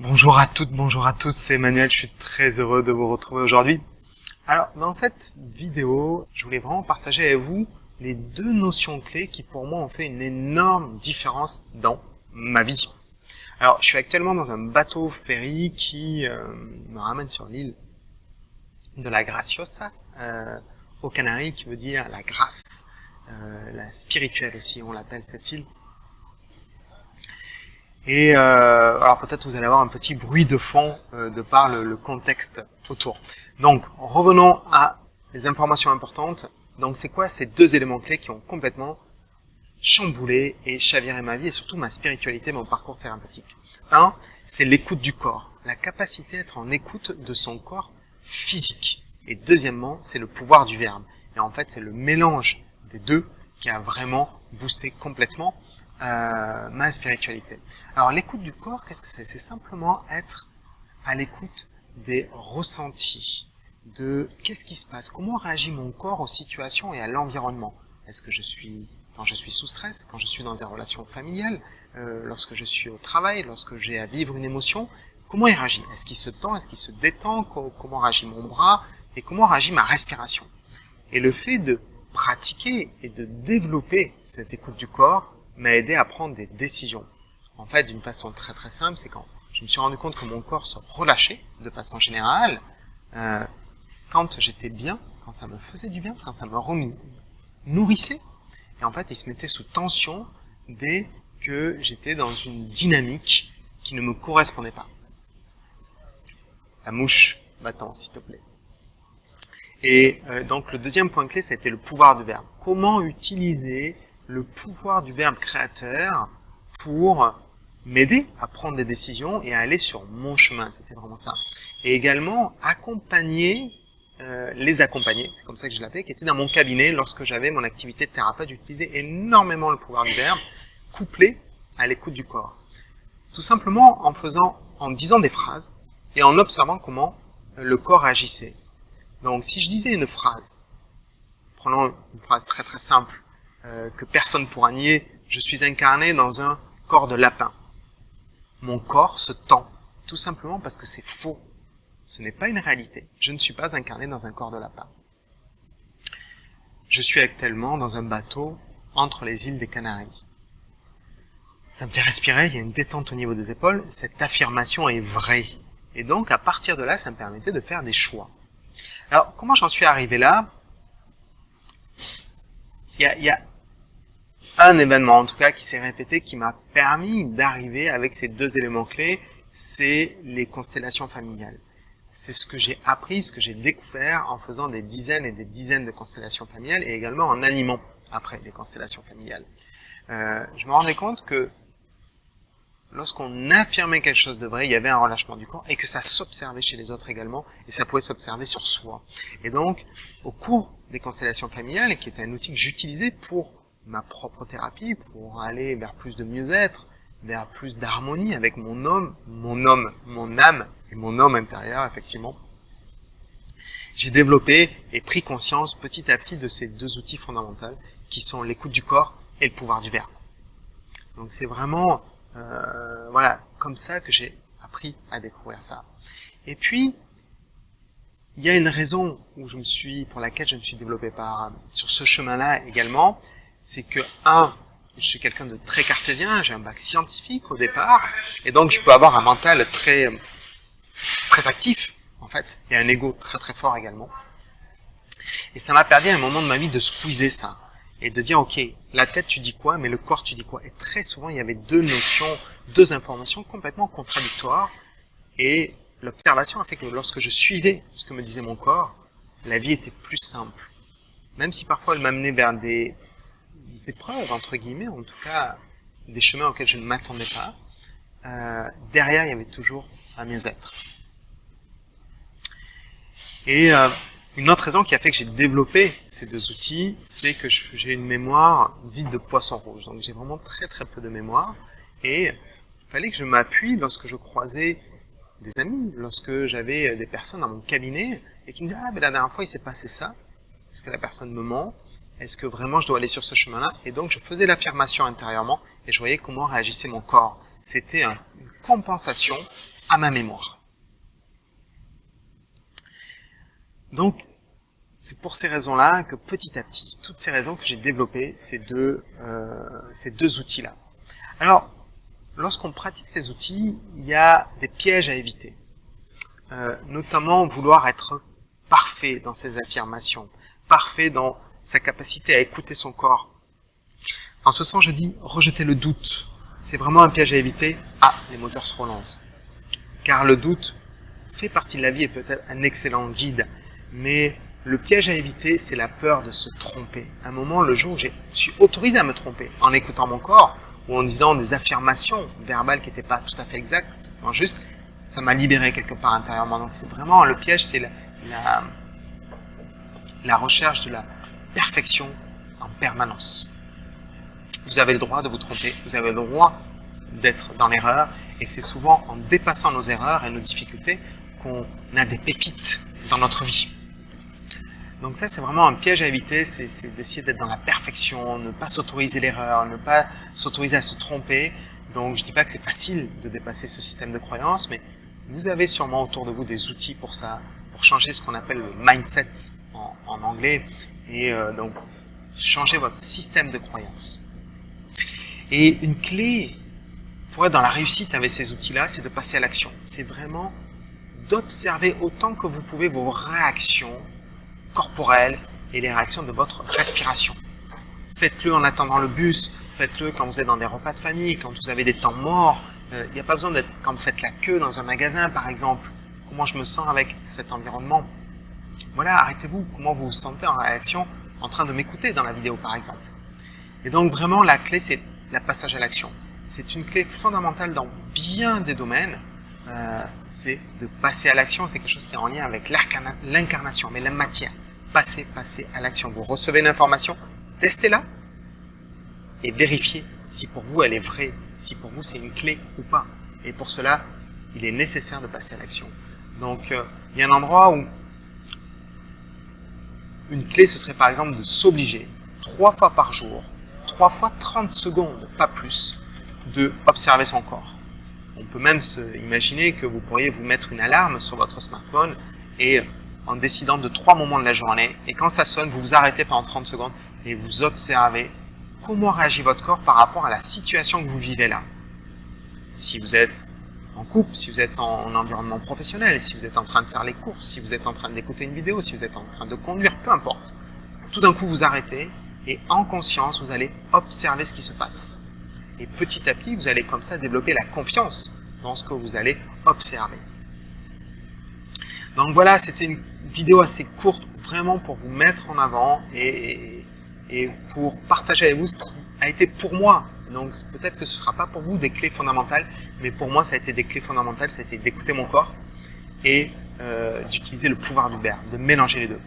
Bonjour à toutes, bonjour à tous, c'est Emmanuel, je suis très heureux de vous retrouver aujourd'hui. Alors, dans cette vidéo, je voulais vraiment partager avec vous les deux notions clés qui pour moi ont fait une énorme différence dans ma vie. Alors, je suis actuellement dans un bateau ferry qui euh, me ramène sur l'île de la Graciosa, euh, aux Canaries, qui veut dire la grâce, euh, la spirituelle aussi, on l'appelle cette île. Et euh, alors peut-être vous allez avoir un petit bruit de fond euh, de par le, contexte autour. Donc revenons à les informations importantes. Donc c'est quoi ces deux éléments clés qui ont complètement chamboulé et chaviré ma vie et surtout ma spiritualité, mon parcours thérapeutique? Un, c'est l'écoute du corps, la capacité à être en écoute de son corps physique. Et deuxièmement, c'est le pouvoir du verbe. Et en fait, c'est le mélange des deux qui a vraiment boosté complètement euh, ma spiritualité. Alors l'écoute du corps, qu'est-ce que c'est? C'est simplement être à l'écoute des ressentis, de qu'est-ce qui se passe, comment réagit mon corps aux situations et à l'environnement. Est-ce que je suis, quand je suis sous stress, quand je suis dans des relations familiales, euh, lorsque je suis au travail, lorsque j'ai à vivre une émotion, comment il réagit? Est-ce qu'il se tend, est-ce qu'il se détend Comment réagit mon bras Et comment réagit ma respiration? Et le fait de pratiquer et de développer cette écoute du corps m'a aidé à prendre des décisions en fait, d'une façon très très simple, c'est quand je me suis rendu compte que mon corps se relâchait de façon générale, euh, quand j'étais bien, quand ça me faisait du bien, quand ça me nourrissait, et en fait, il se mettait sous tension dès que j'étais dans une dynamique qui ne me correspondait pas. La mouche, va-t'en, s'il te plaît. Et euh, donc, le deuxième point clé, ça a été le pouvoir du verbe. Comment utiliser le pouvoir du verbe créateur pour m'aider à prendre des décisions et à aller sur mon chemin. C'était vraiment ça. Et également accompagner, euh, les accompagner, c'est comme ça que je l'appelais, qui étaient dans mon cabinet lorsque j'avais mon activité de thérapeute. J'utilisais énormément le pouvoir du verbe, couplé à l'écoute du corps. Tout simplement en faisant, en disant des phrases et en observant comment le corps agissait. Donc si je disais une phrase, prenons une phrase très très simple, euh, que personne pourra nier, je suis incarné dans un corps de lapin mon corps se tend, tout simplement parce que c'est faux. Ce n'est pas une réalité. Je ne suis pas incarné dans un corps de lapin. Je suis actuellement dans un bateau entre les îles des Canaries. Ça me fait respirer, il y a une détente au niveau des épaules, cette affirmation est vraie. Et donc, à partir de là, ça me permettait de faire des choix. Alors, comment j'en suis arrivé là? Il y, a, il y a un événement en tout cas qui s'est répété qui m'a permis d'arriver avec ces deux éléments clés, c'est les constellations familiales. C'est ce que j'ai appris, ce que j'ai découvert en faisant des dizaines et des dizaines de constellations familiales et également en animant après les constellations familiales. Euh, je me rendais compte que lorsqu'on affirmait quelque chose de vrai, il y avait un relâchement du corps et que ça s'observait chez les autres également et ça pouvait s'observer sur soi. Et donc, au cours des constellations familiales, qui est un outil que j'utilisais pour ma propre thérapie pour aller vers plus de mieux-être, vers plus d'harmonie avec mon homme, mon homme, mon âme et mon homme intérieur, effectivement. J'ai développé et pris conscience petit à petit de ces deux outils fondamentaux qui sont l'écoute du corps et le pouvoir du verbe. Donc c'est vraiment euh, voilà comme ça que j'ai appris à découvrir ça. Et puis il y a une raison où je me suis pour laquelle je me suis développé par sur ce chemin-là également, c'est que, un, je suis quelqu'un de très cartésien, j'ai un bac scientifique au départ, et donc je peux avoir un mental très, très actif, en fait, et un ego très très fort également. Et ça m'a perdu à un moment de ma vie de squeezer ça, et de dire, ok, la tête tu dis quoi, mais le corps tu dis quoi. Et très souvent, il y avait deux notions, deux informations complètement contradictoires, et l'observation a fait que lorsque je suivais ce que me disait mon corps, la vie était plus simple. Même si parfois elle m'amenait vers des épreuves, entre guillemets, en tout cas des chemins auxquels je ne m'attendais pas, euh, derrière il y avait toujours un mieux-être. Et euh, une autre raison qui a fait que j'ai développé ces deux outils, c'est que j'ai une mémoire dite de poisson rouge. Donc j'ai vraiment très très peu de mémoire. Et il fallait que je m'appuie lorsque je croisais des amis, lorsque j'avais des personnes dans mon cabinet, et qui me disaient « Ah, mais la dernière fois il s'est passé ça. Est-ce que la personne me ment? Est-ce que vraiment je dois aller sur ce chemin-là? Et donc je faisais l'affirmation intérieurement et je voyais comment réagissait mon corps. C'était une compensation à ma mémoire. Donc, c'est pour ces raisons-là que petit à petit, toutes ces raisons que j'ai développé ces deux, euh, outils-là. Alors, lorsqu'on pratique ces outils, il y a des pièges à éviter. Euh, notamment vouloir être parfait dans ses affirmations, parfait dans sa capacité à écouter son corps. En ce sens, je dis rejeter le doute. C'est vraiment un piège à éviter. Ah, les moteurs se relancent. Car le doute fait partie de la vie et peut être un excellent guide. Mais le piège à éviter, c'est la peur de se tromper. À un moment, le jour où je suis autorisé à me tromper, en écoutant mon corps, ou en disant des affirmations verbales qui n'étaient pas tout à fait exactes, tout juste, ça m'a libéré quelque part intérieurement. Donc c'est vraiment le piège, c'est la, la, recherche de la perfection en permanence. Vous avez le droit de vous tromper, vous avez le droit d'être dans l'erreur, et c'est souvent en dépassant nos erreurs et nos difficultés qu'on a des pépites dans notre vie. Donc ça, c'est vraiment un piège à éviter, c'est d'essayer d'être dans la perfection, ne pas s'autoriser l'erreur, ne pas s'autoriser à se tromper. Donc je dis pas que c'est facile de dépasser ce système de croyance, mais vous avez sûrement autour de vous des outils pour ça, pour changer ce qu'on appelle le mindset en, anglais, et euh, donc changer votre système de croyance. Et une clé pour être dans la réussite avec ces outils-là, c'est de passer à l'action. C'est vraiment d'observer autant que vous pouvez vos réactions corporelle et les réactions de votre respiration. Faites-le en attendant le bus, faites-le quand vous êtes dans des repas de famille, quand vous avez des temps morts. Euh, il n'y a pas besoin d'être quand vous faites la queue dans un magasin, par exemple. Comment je me sens avec cet environnement? Voilà, arrêtez-vous. Comment vous vous sentez en réaction en train de m'écouter dans la vidéo, par exemple? Et donc, vraiment, la clé, c'est la passage à l'action. C'est une clé fondamentale dans bien des domaines. Euh, c'est de passer à l'action. C'est quelque chose qui est en lien avec l'incarnation, mais la matière passez, passez à l'action. Vous recevez l'information, testez-la et vérifiez si pour vous elle est vraie, si pour vous c'est une clé ou pas. Et pour cela, il est nécessaire de passer à l'action. Donc, euh, il y a un endroit où une clé, ce serait par exemple de s'obliger trois fois par jour, trois fois 30 secondes, pas plus, de observer son corps. On peut même se imaginer que vous pourriez vous mettre une alarme sur votre smartphone et en décidant de trois moments de la journée. Et quand ça sonne, vous vous arrêtez pendant 30 secondes et vous observez comment réagit votre corps par rapport à la situation que vous vivez là. Si vous êtes en couple, si vous êtes en, environnement professionnel, si vous êtes en train de faire les courses, si vous êtes en train d'écouter une vidéo, si vous êtes en train de conduire, peu importe. Tout d'un coup, vous arrêtez et en conscience, vous allez observer ce qui se passe. Et petit à petit, vous allez comme ça développer la confiance dans ce que vous allez observer. Donc voilà, c'était une vidéo assez courte, vraiment pour vous mettre en avant et, et pour partager avec vous ce qui a été pour moi. Donc peut-être que ce ne sera pas pour vous des clés fondamentales, mais pour moi ça a été des clés fondamentales, ça a été d'écouter mon corps et euh, d'utiliser le pouvoir du de mélanger les deux.